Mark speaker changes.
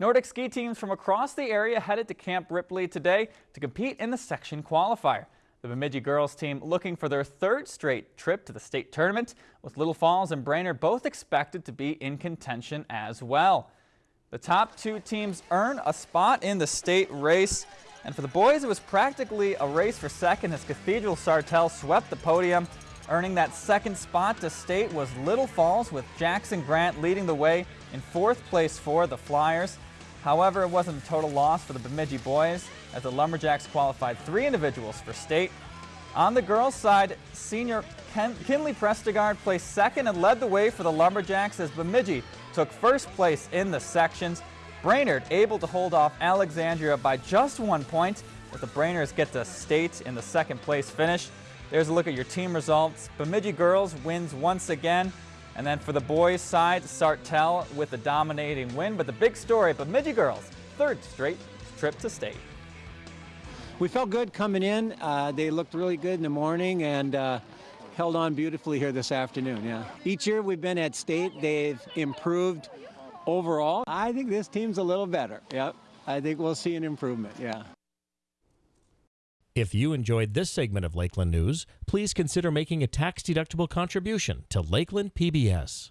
Speaker 1: Nordic ski teams from across the area headed to Camp Ripley today to compete in the section qualifier. The Bemidji girls team looking for their third straight trip to the state tournament, with Little Falls and Brainerd both expected to be in contention as well. The top two teams earn a spot in the state race. And for the boys, it was practically a race for second as Cathedral Sartell swept the podium. Earning that second spot to state was Little Falls with Jackson Grant leading the way in fourth place for the Flyers. However, it wasn't a total loss for the Bemidji boys as the Lumberjacks qualified three individuals for state. On the girls' side, senior Ken Kinley Prestigard placed second and led the way for the Lumberjacks as Bemidji took first place in the sections. Brainerd able to hold off Alexandria by just one point as the Brainers get to state in the second place finish. There's a look at your team results. Bemidji girls wins once again. And then for the boys side, Sartell with the dominating win. But the big story, Bemidji girls, third straight trip to state.
Speaker 2: We felt good coming in. Uh, they looked really good in the morning and uh, held on beautifully here this afternoon. Yeah. Each year we've been at state, they've improved overall. I think this team's a little better. Yep. I think we'll see an improvement. Yeah.
Speaker 3: If you enjoyed this segment of Lakeland News, please consider making a tax-deductible contribution to Lakeland PBS.